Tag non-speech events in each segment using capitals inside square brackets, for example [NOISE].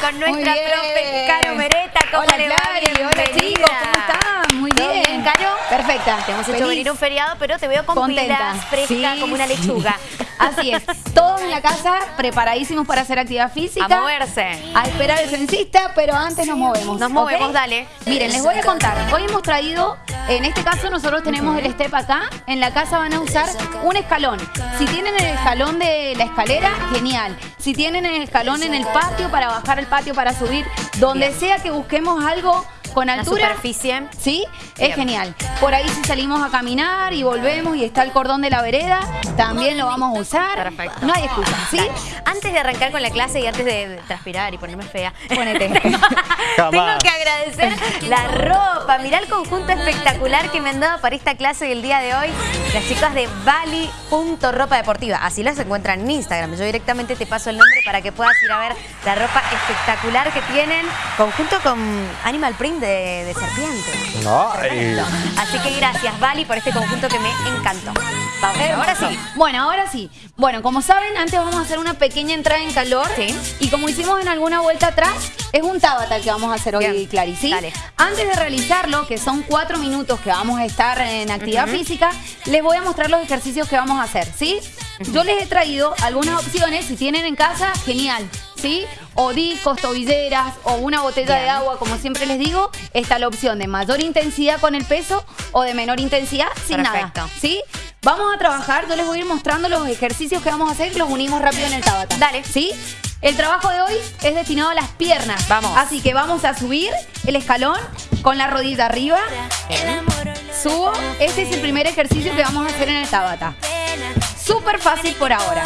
Con nuestra profe Caro Mereta. ¿Cómo Hola, le va? Hola, chicos. ¿Cómo están? Muy ¿Todo bien. bien, Caro? Perfecta. Te hemos hecho Feliz. venir un feriado, pero te veo con Contenta. pilas, fresca Sí, como una sí. lechuga. [LAUGHS] Así es. Todos en la casa preparadísimos para hacer actividad física. A moverse. A esperar al censista, pero antes nos movemos. Nos movemos, dale. Miren, les voy a contar. Hoy hemos traído, en este caso nosotros tenemos el step acá. En la casa van a usar un escalón. Si tienen el escalón de la escalera, genial. Si tienen el escalón en el patio para bajar el patio para subir, donde sea que busquemos algo con altura. superficie. ¿Sí? Bien. Es genial. Por ahí si salimos a caminar y volvemos y está el cordón de la vereda, también lo vamos a usar. Perfecto. No hay excusa, ¿sí? Antes de arrancar con la clase y antes de transpirar y ponerme fea, [LAUGHS] Ponete. tengo [LAUGHS] que agradecer la ropa. Mirá el conjunto espectacular que me han dado para esta clase del día de hoy. Las chicas de Bali.ropa deportiva. Así las encuentran en Instagram. Yo directamente te paso el nombre para que puedas ir a ver la ropa espectacular que tienen. Conjunto con Animal Print de, de serpiente. Ay. Así que gracias, Bali, por este conjunto que me encantó. Vamos, ahora sí. Bueno, ahora sí. Bueno, como saben, antes vamos a hacer una pequeña entrada en calor. Sí. Y como hicimos en alguna vuelta atrás, es un tabata el que vamos a hacer hoy, Bien. Clary, ¿sí? Dale. Antes de realizarlo, que son cuatro minutos que vamos a estar en actividad física, les voy a mostrar los ejercicios que vamos a hacer, ¿sí? Yo les he traído algunas opciones, si tienen en casa, genial, ¿sí? O discos, tobilleras o una botella Bien. de agua, como siempre les digo, está la opción de mayor intensidad con el peso o de menor intensidad sin Perfecto. nada, ¿sí? Vamos a trabajar, yo les voy a ir mostrando los ejercicios que vamos a hacer y los unimos rápido en el tabata. Dale. ¿Sí? El trabajo de hoy es destinado a las piernas. Vamos. Así que vamos a subir el escalón con la rodilla arriba. Subo. Este es el primer ejercicio que vamos a hacer en el tabata. Súper fácil por ahora.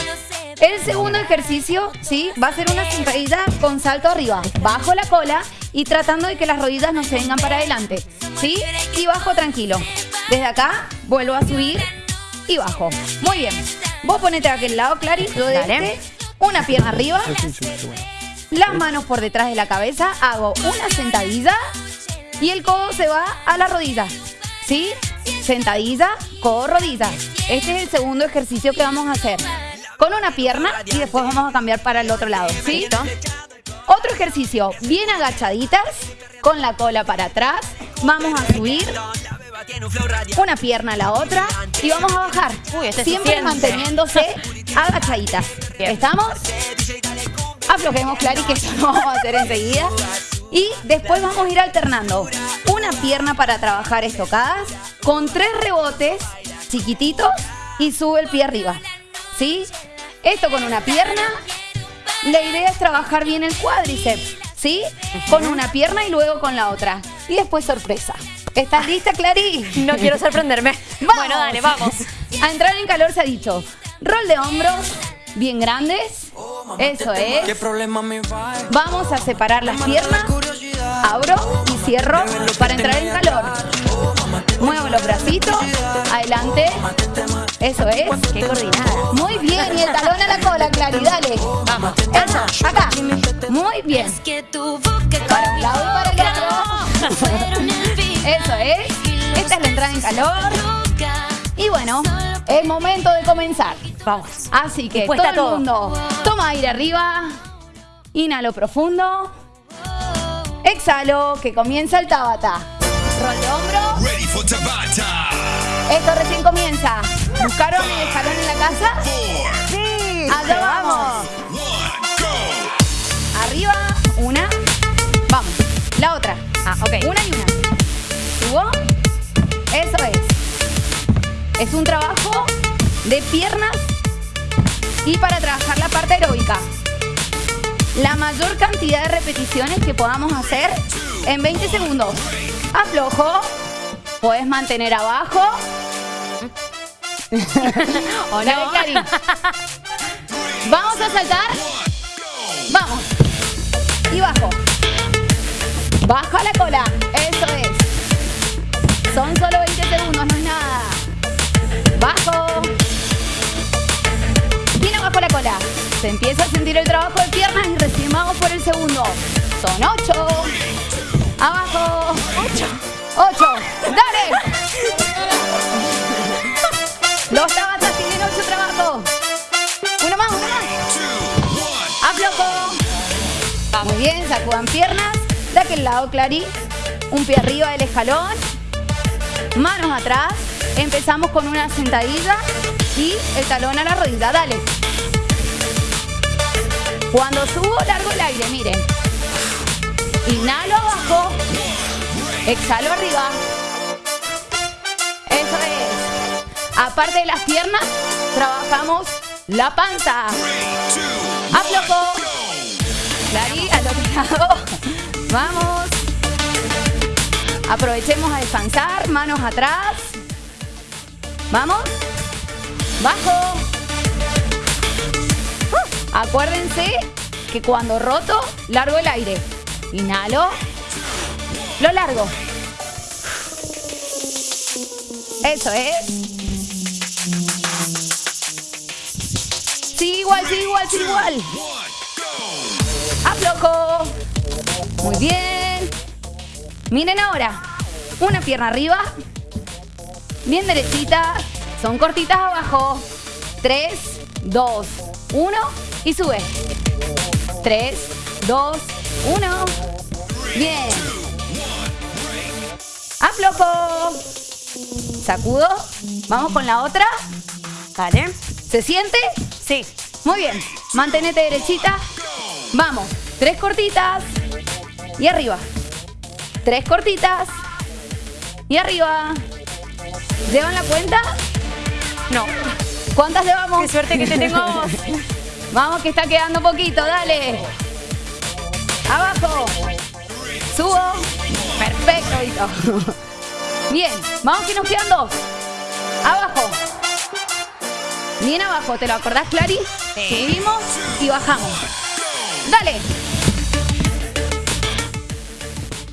El segundo ejercicio, ¿sí? Va a ser una sentadilla con salto arriba. Bajo la cola y tratando de que las rodillas no se vengan para adelante. ¿Sí? Y bajo tranquilo. Desde acá vuelvo a subir y bajo. Muy bien. Vos ponete a aquel lado, Clary. Yo de Dale. este. Una pierna arriba. Las manos por detrás de la cabeza. Hago una sentadilla. Y el codo se va a la rodilla. ¿Sí? Sentadilla, codo, rodilla. Este es el segundo ejercicio que vamos a hacer. Con una pierna y después vamos a cambiar para el otro lado. ¿Sí? ¿Listo? Otro ejercicio, bien agachaditas, con la cola para atrás. Vamos a subir una pierna a la otra y vamos a bajar. Uy, este Siempre manteniéndose [LAUGHS] agachaditas. Bien. ¿Estamos? Aflojemos, Clary, que eso lo vamos a hacer enseguida. Y después vamos a ir alternando una pierna para trabajar estocadas con tres rebotes chiquititos y sube el pie arriba. ¿Sí? Esto con una pierna. La idea es trabajar bien el cuádriceps, ¿sí? Con una pierna y luego con la otra. Y después sorpresa. ¿Estás lista, Clary? No quiero sorprenderme. Vamos. [LAUGHS] Bueno, dale, vamos. A entrar en calor se ha dicho. Rol de hombros bien grandes. Eso ¿Qué es. problema me va? Vamos a separar las piernas. Abro y cierro para entrar en calor. Muevo los bracitos. Adelante. Eso es. Qué coordinada. Muy bien. Y el talón a la cola, Clary. Dale. Vamos. Eso. Acá. Muy bien. Para un lado y para el otro. Eso es. Esta es la entrada en calor. Y bueno, es momento de comenzar. Vamos. Así que todo el mundo toma aire arriba, inhalo profundo, exhalo, que comienza el tabata. Rol esto recién comienza. ¿Buscaron el escalón en la casa? Sí. Allá vamos. Arriba, una, vamos. La otra, Ah, ok. una y una. Subo, eso es. Es un trabajo de piernas y para trabajar la parte aeróbica. La mayor cantidad de repeticiones que podamos hacer en 20 segundos. Aflojo, puedes mantener abajo. [LAUGHS] ¿O Dale, no? Vamos a saltar. Vamos. Y bajo. Baja la cola. Eso es. Son solo 20 segundos, no es nada. Bajo. Bien abajo la cola. Se empieza a sentir el trabajo de piernas y recién por el segundo. Son 8. Sacudan piernas. De aquel lado, Clary. Un pie arriba del escalón. Manos atrás. Empezamos con una sentadilla y el talón a la rodilla. Dale. Cuando subo, largo el aire, miren. Inhalo abajo. Exhalo arriba. Eso es. Aparte de las piernas, trabajamos la panza. Aflojo. Clary, al otro lado. [LAUGHS] Vamos. Aprovechemos a descansar. Manos atrás. Vamos. Bajo. Uh, Acuérdense que cuando roto, largo el aire. Inhalo. Lo largo. Eso es. Sí, igual, sí, igual, sí, igual. Aflojo. Muy bien. Miren ahora. Una pierna arriba. Bien derechita. Son cortitas abajo. 3, 2, 1 y sube. 3, 2, 1. Bien. Aflojo. Sacudo. Vamos con la otra. Dale. ¿Se siente? Sí. Muy bien. Mantenete derechita. Vamos. Tres cortitas. Y arriba. Tres cortitas. Y arriba. ¿Llevan la cuenta? No. ¿Cuántas llevamos? Qué suerte que te tengo vos. [LAUGHS] Vamos que está quedando poquito, dale. Abajo. Subo. Perfecto, Vito. [LAUGHS] Bien, vamos que nos quedan dos. Abajo. Bien abajo, ¿te lo acordás, Clary? Sí. Subimos y bajamos. Dale.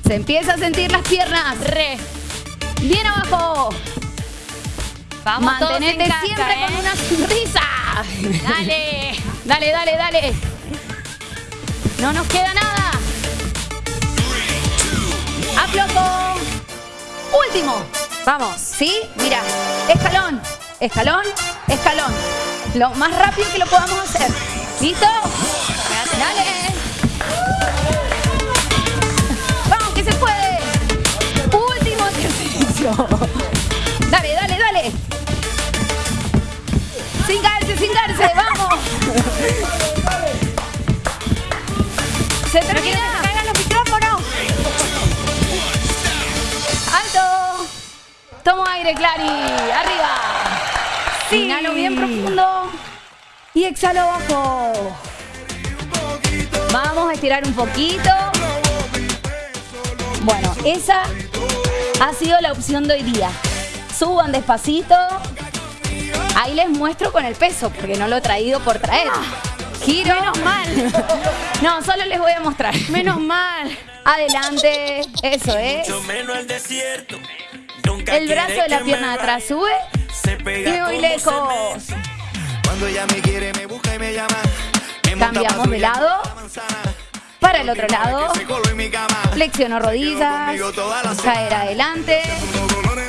Se empieza a sentir las piernas. Re. Bien abajo. Vamos todos en Mantenete casa, siempre ¿eh? con una sonrisa. Dale. [LAUGHS] Dale, dale, dale. No nos queda nada. Aflojo. Último. Vamos. ¿Sí? Mira. Escalón. Escalón. Escalón. Lo más rápido que lo podamos hacer. ¿Listo? Dale. Dale, dale, dale. Sin caerse, sin caerse. Vamos. Se No quiero que termina. caigan los micrófonos. ¡Alto! Tomo aire, Clary. Arriba. Sí. Inhalo bien profundo. Y exhalo abajo. Vamos a estirar un poquito. Bueno, esa ha sido la opción de hoy día. Suban despacito. Ahí les muestro con el peso, porque no lo he traído por traer. Giro. Menos mal. No, solo les voy a mostrar. Menos mal. Adelante. Eso es. Mucho menos el desierto. Nunca El brazo de la pierna de atrás sube Se y voy lejos. cemento. Cuando ella me quiere, me busca y me llama. Me monta Cambiamos de lado. Para el otro lado. Flexiono rodillas. Caer adelante.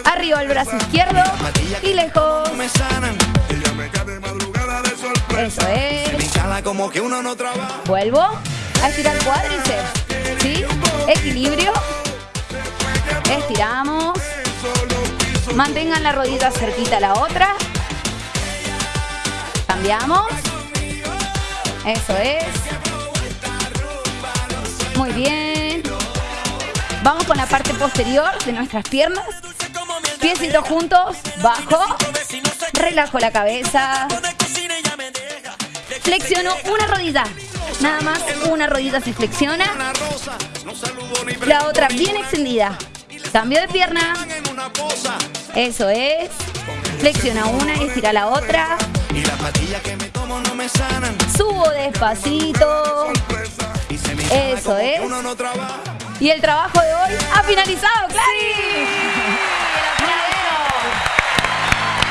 Arriba el brazo izquierdo. Y lejos. Eso es. Vuelvo a estirar cuádriceps. ¿Sí? Equilibrio. Estiramos. Mantengan la rodilla cerquita a la otra. Cambiamos. Eso es. Muy bien. Vamos con la parte posterior de nuestras piernas. Piecitos juntos. Bajo. Relajo la cabeza. Flexiono una rodilla. Nada más una rodilla se flexiona. La otra bien extendida. Cambio de pierna. Eso es. Flexiona una y estira la otra. Subo despacito. Eso es. uno no trabaja. Y el trabajo de hoy ha finalizado, Clary.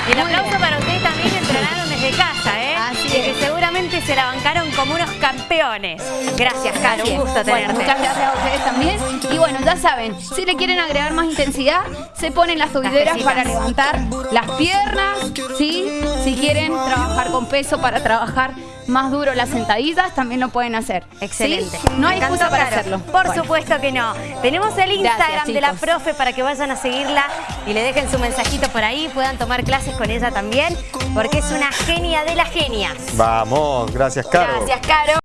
Y el aplauso bien. para ustedes también que entrenaron desde casa, ¿eh? Así Y que seguramente se la bancaron como unos campeones. Gracias, Caro. Un gusto Bueno, tenerte. muchas gracias a ustedes también. Y bueno, ya saben, si le quieren agregar más intensidad, se ponen las pesitas. para levantar las piernas, ¿sí? Si quieren trabajar con peso para trabajar más duro las sentadillas, también lo pueden hacer. ¿sí? Excelente. No hay excusa para hacerlo. Por Bueno. supuesto que no. Tenemos el Instagram Gracias, de la profe para que vayan a seguirla y le dejen su mensajito por ahí, puedan tomar clases con ella también, porque es una genia de las genias. Vamos, gracias, Caro. Gracias, Caro.